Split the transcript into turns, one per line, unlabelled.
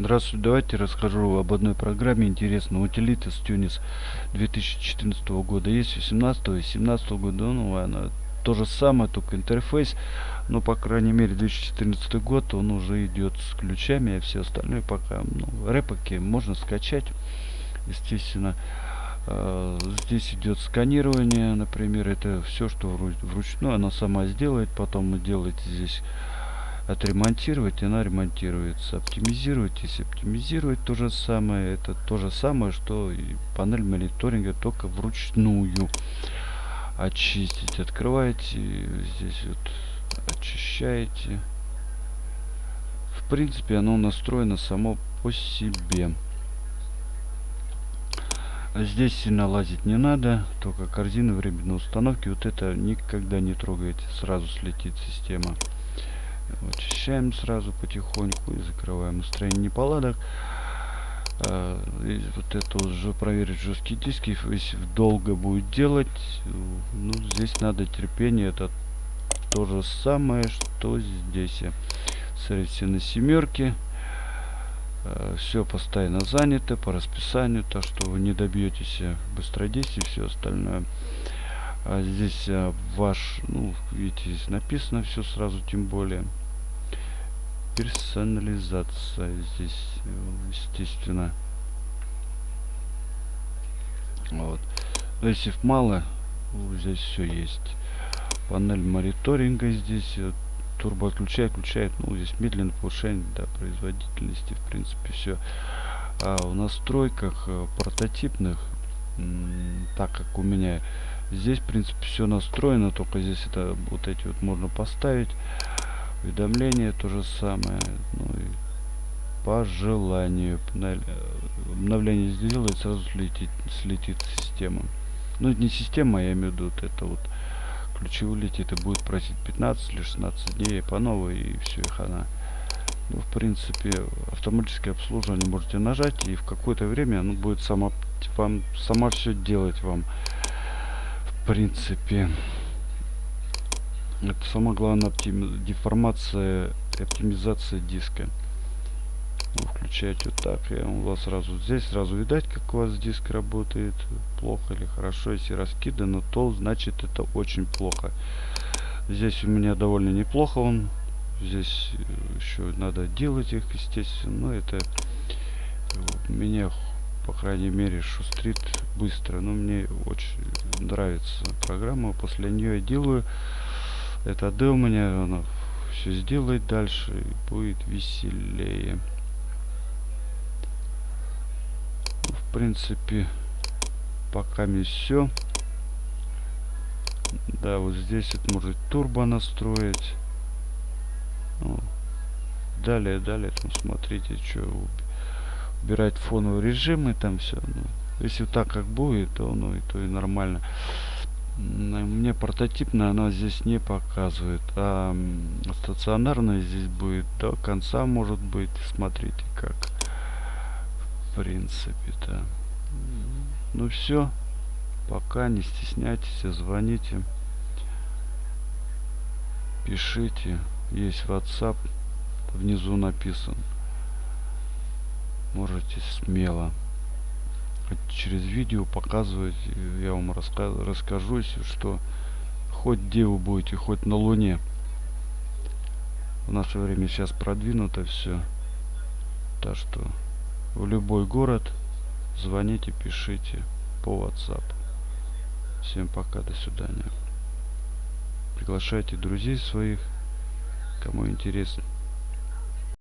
Здравствуйте, давайте расскажу об одной программе интересной. Utilitas Tunis 2014 года. Есть 18 и 17 года. Ну, она то же самое, только интерфейс. Но, по крайней мере, 2014 год он уже идет с ключами, а все остальное пока, ну, рэпаки можно скачать. Естественно, э, здесь идет сканирование, например, это все, что вручную она сама сделает. Потом делаете здесь отремонтировать, она ремонтируется. Оптимизировать, если оптимизировать то же самое, это то же самое, что и панель мониторинга, только вручную очистить. Открываете, здесь вот очищаете. В принципе, оно настроено само по себе. Здесь сильно лазить не надо, только корзина временной установки. Вот это никогда не трогайте, сразу слетит система. Очищаем сразу потихоньку и закрываем настроение неполадок. А, вот это уже проверить жесткие диски. Если долго будет делать, ну здесь надо терпение. Это то же самое, что здесь. Смотрите, на семерке. А, все постоянно занято по расписанию, так что вы не добьетесь быстродействия и все остальное. А здесь а, ваш, ну, видите, здесь написано все сразу, тем более персонализация здесь естественно. Вот. Если мало здесь все есть. Панель мониторинга здесь турбо отключает включает ну здесь медленное повышение да, производительности в принципе все а в настройках э, прототипных так как у меня здесь в принципе все настроено только здесь это вот эти вот можно поставить уведомление то же самое ну и по желанию обновление сделает сразу слетит слетит система. Ну не система а я имею в виду вот это вот ключи улетит и будет просить 15 или 16 дней по новой и все их она ну, в принципе автоматическое обслуживание можете нажать и в какое-то время оно будет сама вам сама все делать вам. В принципе это самое главное оптим... деформация оптимизация диска. Вы включаете вот так и у вас сразу здесь сразу видать как у вас диск работает плохо или хорошо. Если раскидано то значит это очень плохо. Здесь у меня довольно неплохо он. Здесь еще надо делать их естественно. Но это меня по крайней мере шустрит быстро. Но мне очень нравится программа. После нее я делаю это D у меня она все сделает дальше и будет веселее. В принципе пока не все да вот здесь это может турбо настроить. Ну, далее далее там смотрите что убирать фоновый режим и там все ну, если так как будет то ну и то и нормально мне прототипная она здесь не показывает а стационарная здесь будет до конца может быть смотрите как в принципе то ну все пока не стесняйтесь звоните пишите есть whatsapp внизу написан. Можете смело через видео показывать я вам раска расскажу что хоть где вы будете хоть на луне. В наше время сейчас продвинуто все так что в любой город звоните пишите по whatsapp. Всем пока до свидания. Приглашайте друзей своих кому интересно